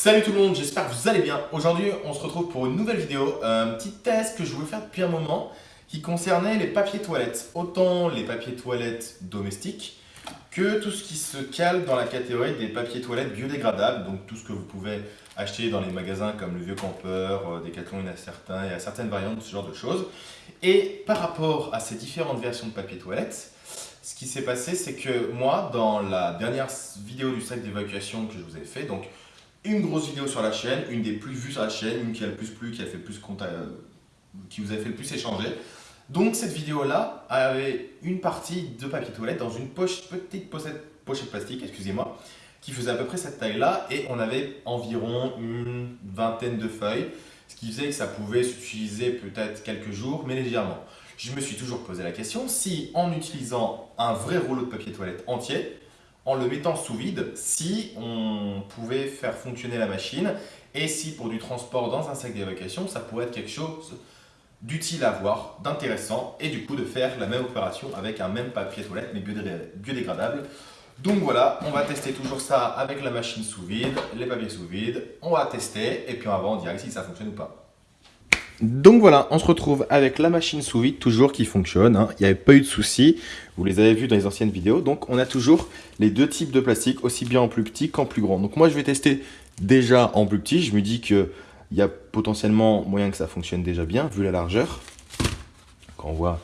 Salut tout le monde, j'espère que vous allez bien. Aujourd'hui, on se retrouve pour une nouvelle vidéo, un petit test que je voulais faire depuis un moment qui concernait les papiers toilettes. Autant les papiers toilettes domestiques que tout ce qui se cale dans la catégorie des papiers toilettes biodégradables, donc tout ce que vous pouvez acheter dans les magasins comme le Vieux Campeur, euh, Decathlon, il y a certains, il y a certaines variantes de ce genre de choses. Et par rapport à ces différentes versions de papier toilettes, ce qui s'est passé, c'est que moi, dans la dernière vidéo du sac d'évacuation que je vous ai fait, donc une grosse vidéo sur la chaîne, une des plus vues sur la chaîne, une qui a le plus plu, qui a fait plus euh, qui vous a fait le plus échanger. Donc cette vidéo-là avait une partie de papier toilette dans une petite pochette, pochette plastique, excusez-moi, qui faisait à peu près cette taille-là et on avait environ une vingtaine de feuilles, ce qui faisait que ça pouvait s'utiliser peut-être quelques jours, mais légèrement. Je me suis toujours posé la question si en utilisant un vrai rouleau de papier toilette entier, en le mettant sous vide, si on pouvait faire fonctionner la machine et si pour du transport dans un sac d'évacuation, ça pourrait être quelque chose d'utile à voir, d'intéressant et du coup de faire la même opération avec un même papier toilette mais biodégradable. Donc voilà, on va tester toujours ça avec la machine sous vide, les papiers sous vide, on va tester et puis on va voir en direct si ça fonctionne ou pas. Donc voilà, on se retrouve avec la machine sous vide toujours qui fonctionne, hein. il n'y avait pas eu de soucis, vous les avez vus dans les anciennes vidéos. Donc on a toujours les deux types de plastique, aussi bien en plus petit qu'en plus grand. Donc moi je vais tester déjà en plus petit, je me dis que il y a potentiellement moyen que ça fonctionne déjà bien, vu la largeur. Quand on voit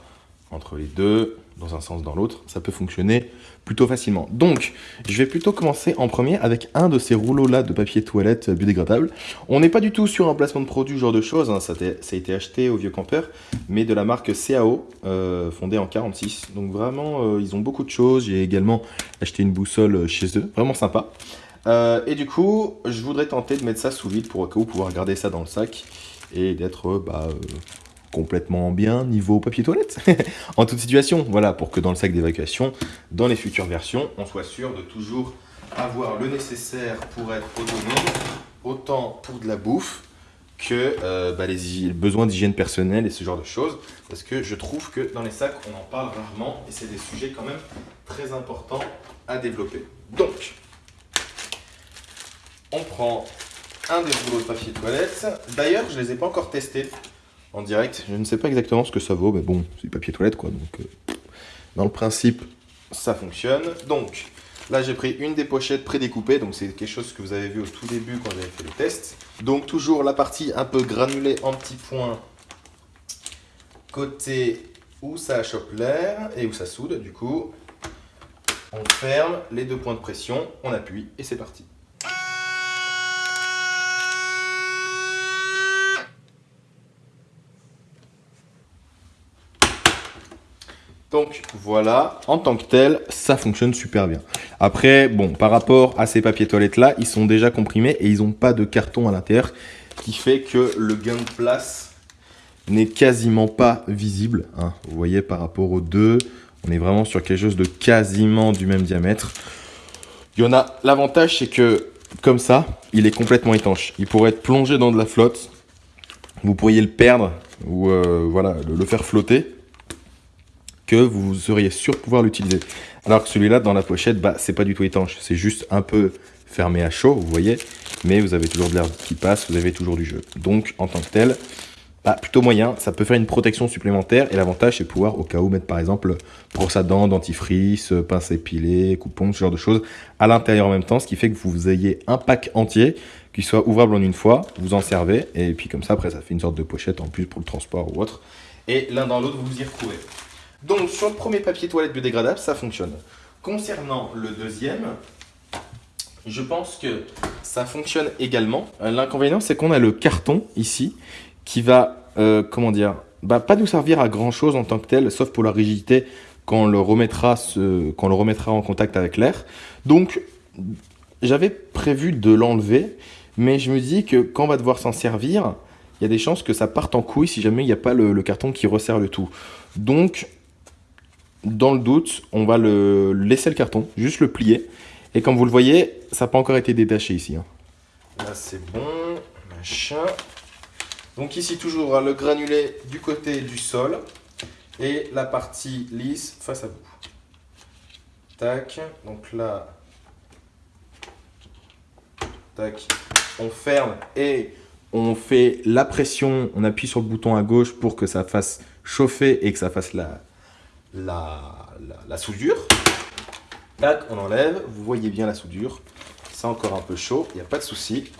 entre les deux, dans un sens dans l'autre, ça peut fonctionner plutôt facilement. Donc, je vais plutôt commencer en premier avec un de ces rouleaux-là de papier toilette biodégradable. On n'est pas du tout sur un placement de produit, genre de choses, hein. ça, a été acheté au Vieux Campeur, mais de la marque CAO, euh, fondée en 46. Donc vraiment, euh, ils ont beaucoup de choses. J'ai également acheté une boussole chez eux, vraiment sympa. Euh, et du coup, je voudrais tenter de mettre ça sous vide pour cas où pouvoir garder ça dans le sac et d'être bah, complètement bien niveau papier toilette en toute situation. Voilà, pour que dans le sac d'évacuation, dans les futures versions, on soit sûr de toujours avoir le nécessaire pour être autonome, autant pour de la bouffe que euh, bah, les besoins d'hygiène personnelle et ce genre de choses. Parce que je trouve que dans les sacs, on en parle rarement et c'est des sujets quand même très importants à développer. Donc, on prend un des rouleaux de papier toilette. D'ailleurs, je ne les ai pas encore testés en direct. Je ne sais pas exactement ce que ça vaut, mais bon, c'est du papier toilette quoi. Donc, euh, dans le principe, ça fonctionne. Donc, là, j'ai pris une des pochettes prédécoupées. Donc, c'est quelque chose que vous avez vu au tout début quand j'avais fait le test. Donc, toujours la partie un peu granulée en petits points côté où ça chope l'air et où ça soude. Du coup, on ferme les deux points de pression, on appuie et c'est parti. Donc voilà, en tant que tel, ça fonctionne super bien. Après, bon, par rapport à ces papiers toilettes là, ils sont déjà comprimés et ils n'ont pas de carton à l'intérieur, qui fait que le gain de place n'est quasiment pas visible. Hein. Vous voyez, par rapport aux deux, on est vraiment sur quelque chose de quasiment du même diamètre. Il y en a, l'avantage c'est que, comme ça, il est complètement étanche. Il pourrait être plongé dans de la flotte, vous pourriez le perdre ou euh, voilà, le faire flotter vous seriez sûr de pouvoir l'utiliser. Alors que celui-là, dans la pochette, bah, c'est pas du tout étanche. C'est juste un peu fermé à chaud, vous voyez. Mais vous avez toujours de l'air qui passe, vous avez toujours du jeu. Donc, en tant que tel, bah, plutôt moyen. Ça peut faire une protection supplémentaire. Et l'avantage, c'est pouvoir, au cas où, mettre par exemple brosse à dents, dentifrice, pince épilée, coupon, ce genre de choses à l'intérieur en même temps. Ce qui fait que vous ayez un pack entier qui soit ouvrable en une fois. Vous en servez. Et puis comme ça, après, ça fait une sorte de pochette en plus pour le transport ou autre. Et l'un dans l'autre, vous vous y retrouvez. Donc sur le premier papier toilette biodégradable, ça fonctionne. Concernant le deuxième, je pense que ça fonctionne également. L'inconvénient, c'est qu'on a le carton ici qui va, euh, comment dire, bah, pas nous servir à grand chose en tant que tel, sauf pour la rigidité quand on le remettra, quand on le remettra en contact avec l'air. Donc, j'avais prévu de l'enlever, mais je me dis que quand on va devoir s'en servir, il y a des chances que ça parte en couille si jamais il n'y a pas le, le, carton qui resserre le tout. Donc, dans le doute, on va le laisser le carton, juste le plier. Et comme vous le voyez, ça n'a pas encore été détaché ici. Hein. Là, c'est bon. Machin. Donc ici, toujours le granulé du côté du sol. Et la partie lisse face à vous. Tac. Donc là, tac, on ferme et on fait la pression, on appuie sur le bouton à gauche pour que ça fasse chauffer et que ça fasse la, la, soudure. On enlève, vous voyez bien la soudure. C'est encore un peu chaud, il n'y a pas de souci.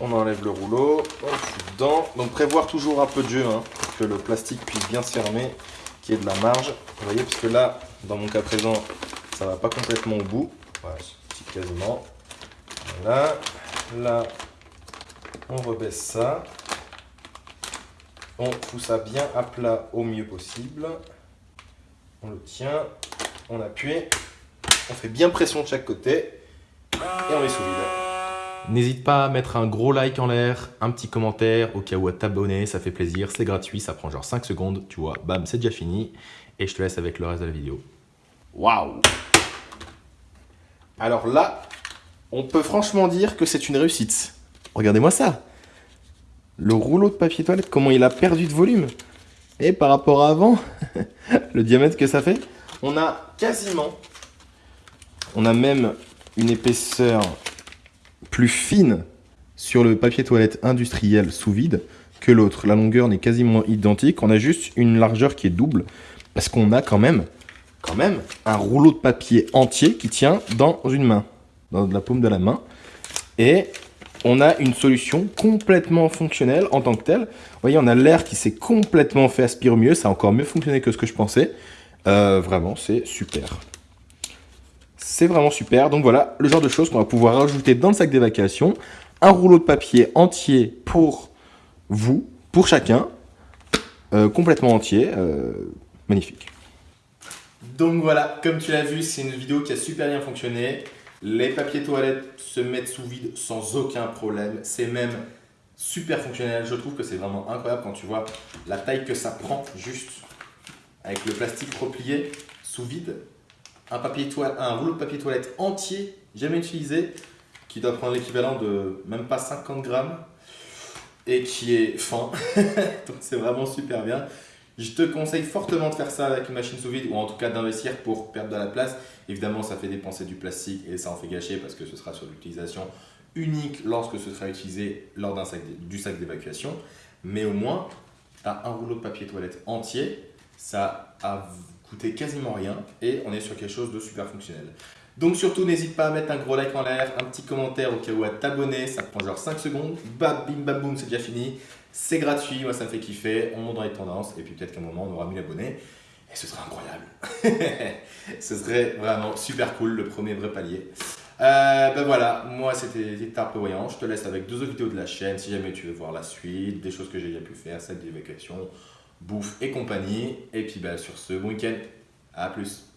On enlève le rouleau, on fout dedans. Donc prévoir toujours un peu de jeu hein, pour que le plastique puisse bien fermer, qu'il y ait de la marge. Vous voyez, puisque là, dans mon cas présent, ça ne va pas complètement au bout. Voilà, quasiment. Voilà. Là, on rebaisse ça. On fout ça bien à plat au mieux possible. On le tient, on appuie, on fait bien pression de chaque côté et on est sous vide. N'hésite pas à mettre un gros like en l'air, un petit commentaire au cas où à t'abonner, ça fait plaisir, c'est gratuit, ça prend genre 5 secondes, tu vois, bam, c'est déjà fini. Et je te laisse avec le reste de la vidéo. Waouh Alors là, on peut franchement dire que c'est une réussite. Regardez-moi ça. Le rouleau de papier toilette, comment il a perdu de volume. Et par rapport à avant, le diamètre que ça fait, on a quasiment, on a même une épaisseur plus fine sur le papier toilette industriel sous vide que l'autre. La longueur n'est quasiment identique, on a juste une largeur qui est double parce qu'on a quand même, quand même un rouleau de papier entier qui tient dans une main dans la paume de la main. Et on a une solution complètement fonctionnelle en tant que telle. Vous voyez, on a l'air qui s'est complètement fait aspirer mieux. Ça a encore mieux fonctionné que ce que je pensais. Euh, vraiment, c'est super. C'est vraiment super. Donc voilà, le genre de choses qu'on va pouvoir rajouter dans le sac d'évacuation. Un rouleau de papier entier pour vous, pour chacun. Euh, complètement entier. Euh, magnifique. Donc voilà, comme tu l'as vu, c'est une vidéo qui a super bien fonctionné. Les papiers toilettes se mettent sous vide sans aucun problème. C'est même super fonctionnel. Je trouve que c'est vraiment incroyable quand tu vois la taille que ça prend juste avec le plastique replié sous vide. Un, papier rouleau de papier toilette entier, jamais utilisé, qui doit prendre l'équivalent de même pas 50 grammes et qui est fin. Donc c'est vraiment super bien. Je te conseille fortement de faire ça avec une machine sous vide ou en tout cas d'investir pour perdre de la place. Évidemment, ça fait dépenser du plastique et ça en fait gâcher parce que ce sera sur l'utilisation unique lorsque ce sera utilisé lors d'un sac, du sac d'évacuation. Mais au moins, tu as un rouleau de papier toilette entier, ça a coûté quasiment rien et on est sur quelque chose de super fonctionnel. Donc surtout, n'hésite pas à mettre un gros like en l'air, un petit commentaire au cas où à t'abonner, ça prend genre 5 secondes, bam, bim, bam, boum, c'est déjà fini. C'est gratuit, moi ça me fait kiffer, on monte dans les tendances et puis peut-être qu'à un moment on aura 1000 abonnés et ce serait incroyable. ce serait vraiment super cool, le premier vrai palier. Euh, ben voilà, moi c'était Tarpe Voyant, je te laisse avec deux autres vidéos de la chaîne si jamais tu veux voir la suite, des choses que j'ai déjà pu faire, celle d'évacuation, bouffe et compagnie. Et puis ben, sur ce, bon week-end, à plus